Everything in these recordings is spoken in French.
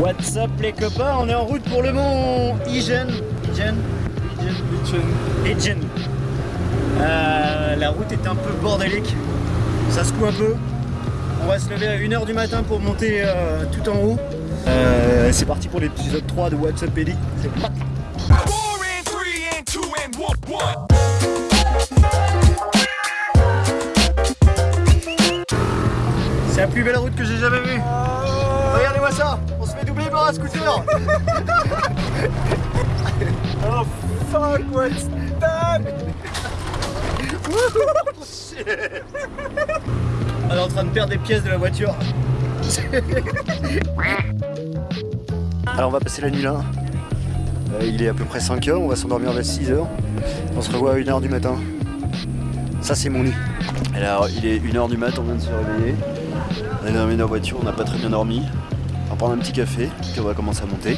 What's up les copains, on est en route pour le mont Igen. Igen Igen Igen. Euh, la route est un peu bordélique, ça secoue un peu. On va se lever à 1h du matin pour monter euh, tout en haut. Euh, c'est parti pour l'épisode 3 de What's up Ellie. C'est parti. C'est la plus belle route que j'ai jamais vue. Regardez-moi ça, on se fait doubler par un scooter. oh fuck, what's that? Shit. On est en train de perdre des pièces de la voiture. Alors on va passer la nuit là. Euh, il est à peu près 5 heures, on va s'endormir vers 6 heures. On se revoit à 1h du matin. Ça c'est mon lit. Alors il est 1h du matin, on vient de se réveiller. On est dans la voiture, on n'a pas très bien dormi. On va prendre un petit café, puis on va commencer à monter.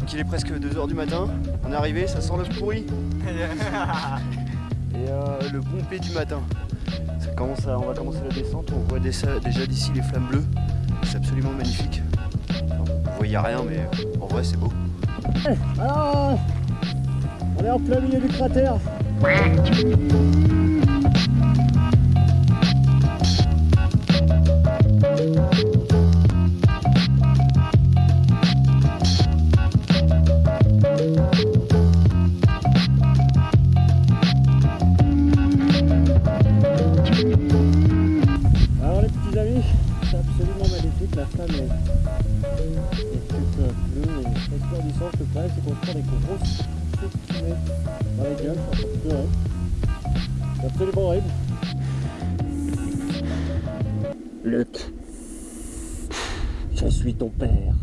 Donc il est presque 2h du matin, on est arrivé, ça sent le pourri. Et euh, le bon du matin. Ça commence à- on va commencer la descente, on voit déjà, déjà d'ici les flammes bleues. C'est absolument magnifique. Enfin, vous voyez rien mais en vrai c'est beau. Alors, on est en plein milieu du cratère. Petits amis, c'est absolument magnifique, la flamme est, est toute bleue et resplendissante. Le problème c'est qu'on prend des grosses fumées dans la gueule, pleurer. C'est absolument horrible. Luc, je suis ton père.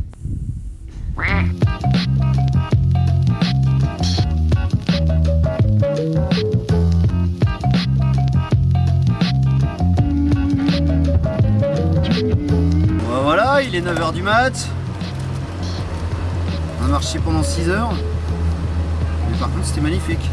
Voilà, il est 9h du mat. On a marché pendant 6 heures. Mais par contre, c'était magnifique.